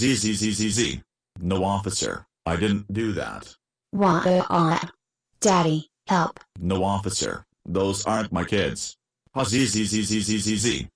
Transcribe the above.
ZZZZZ. No officer, I didn't do that. Wah Daddy, help. No officer, those aren't my kids. ZZZZZZ.